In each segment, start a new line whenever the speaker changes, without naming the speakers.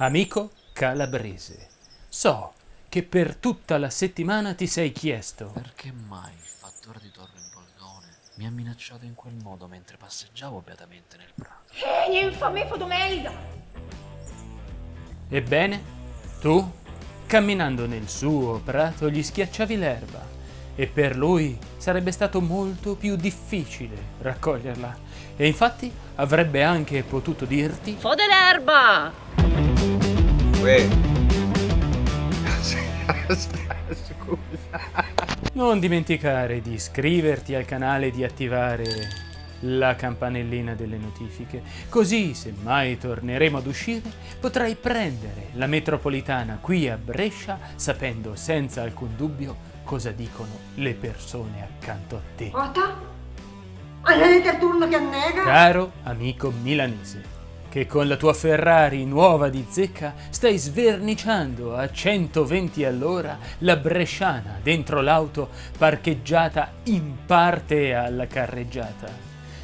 Amico calabrese, so che per tutta la settimana ti sei chiesto
Perché mai il fattore di Torre Boldone mi ha minacciato in quel modo mentre passeggiavo beatamente nel prato?
Eh, infame fotomelda!
Ebbene, tu, camminando nel suo prato, gli schiacciavi l'erba e per lui sarebbe stato molto più difficile raccoglierla. E infatti avrebbe anche potuto dirti
Fode l'erba!
Uè. Aspetta, scusa.
non dimenticare di iscriverti al canale e di attivare la campanellina delle notifiche, così se mai torneremo ad uscire potrai prendere la metropolitana qui a Brescia sapendo senza alcun dubbio cosa dicono le persone accanto a te.
Ota? Anete il turno che annega?
Caro amico milanese, che con la tua Ferrari nuova di zecca stai sverniciando a 120 all'ora la bresciana dentro l'auto parcheggiata in parte alla carreggiata.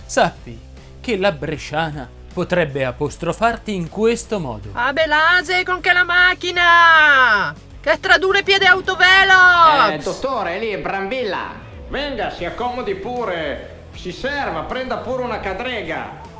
Sappi che la bresciana potrebbe apostrofarti in questo modo.
A Belase con che la macchina! Che tradurre piede autovelo!
Eh, dottore, lì, Brambilla. Venga, si accomodi pure. Si serva, prenda pure una cadrega.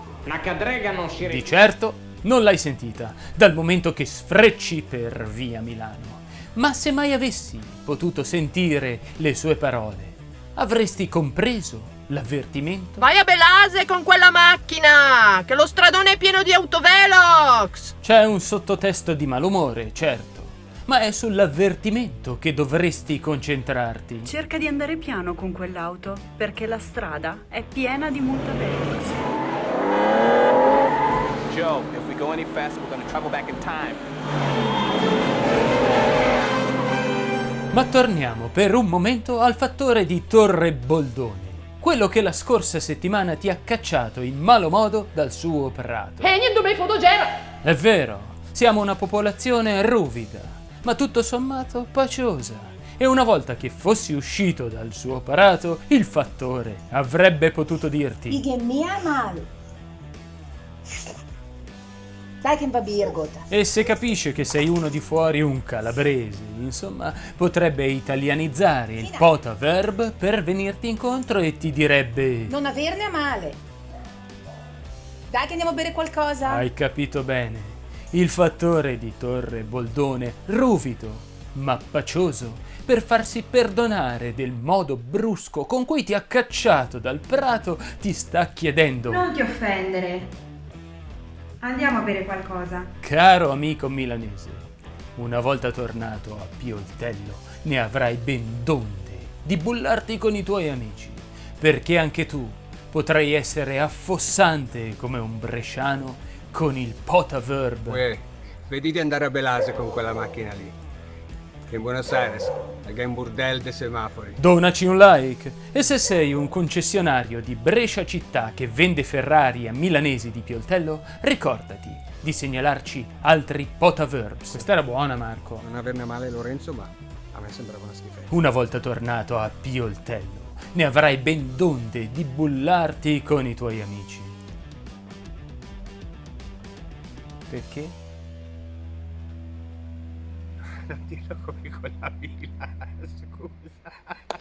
Cadrega non si
Di certo non l'hai sentita, dal momento che sfrecci per via Milano. Ma se mai avessi potuto sentire le sue parole, avresti compreso l'avvertimento?
Vai a Belase con quella macchina! Che lo stradone è pieno di autovelox!
C'è un sottotesto di malumore, certo, ma è sull'avvertimento che dovresti concentrarti.
Cerca di andare piano con quell'auto, perché la strada è piena di multavelox.
Travel back in time.
Ma torniamo per un momento al fattore di Torre Boldone, quello che la scorsa settimana ti ha cacciato in malo modo dal suo prato.
E niente mai fotogera!
È vero, siamo una popolazione ruvida, ma tutto sommato paciosa. E una volta che fossi uscito dal suo parato, il fattore avrebbe potuto dirti
Ighe mia male. Dai che va birgot.
E se capisce che sei uno di fuori un calabrese, insomma, potrebbe italianizzare il pota verb per venirti incontro e ti direbbe
Non averne a male. Dai che andiamo a bere qualcosa.
Hai capito bene. Il fattore di Torre Boldone, ruvido, ma pacioso, per farsi perdonare del modo brusco con cui ti ha cacciato dal prato, ti sta chiedendo
Non ti offendere. Andiamo a bere qualcosa.
Caro amico milanese, una volta tornato a Pioltello ne avrai ben donde di bullarti con i tuoi amici, perché anche tu potrai essere affossante come un bresciano con il potaverb.
Uè, vedi di andare a Belase con quella macchina lì. In Buenos Aires è un burdel de semafori.
Donaci un like e se sei un concessionario di Brescia città che vende Ferrari a milanesi di Pioltello, ricordati di segnalarci altri potaverbs. Questa era buona Marco.
Non averne male Lorenzo, ma a me sembrava una schifezza.
Una volta tornato a Pioltello, ne avrai ben donde di bullarti con i tuoi amici. Perché?
Non dirlo come con la villa, scusa.